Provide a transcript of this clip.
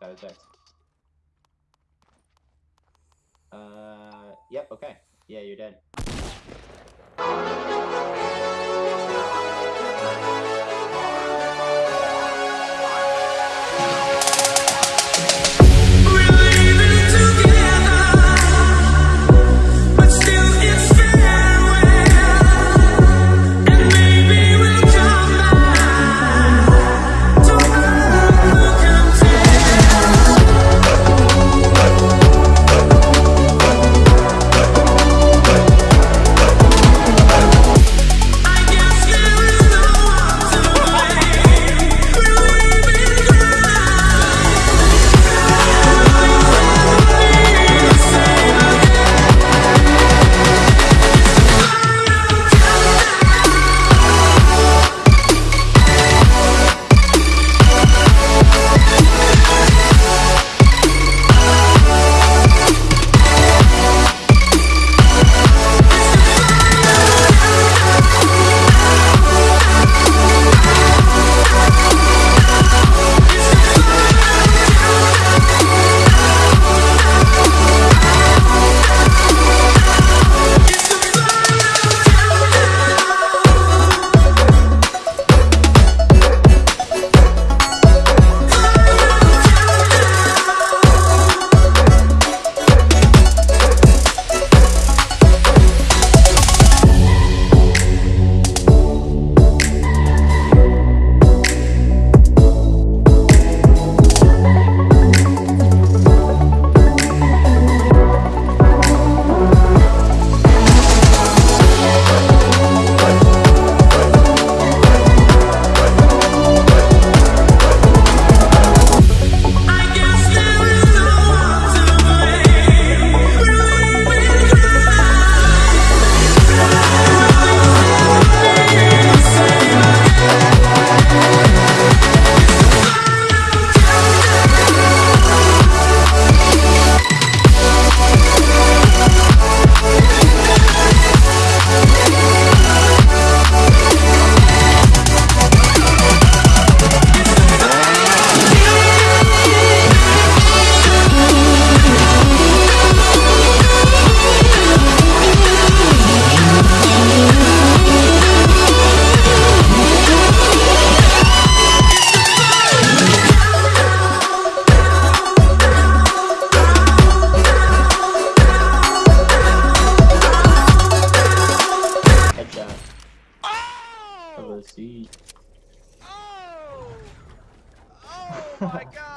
got eject. Uh, yep, okay. Yeah, you're dead. Headshot. Oh! Of the sea. Oh! Oh my god!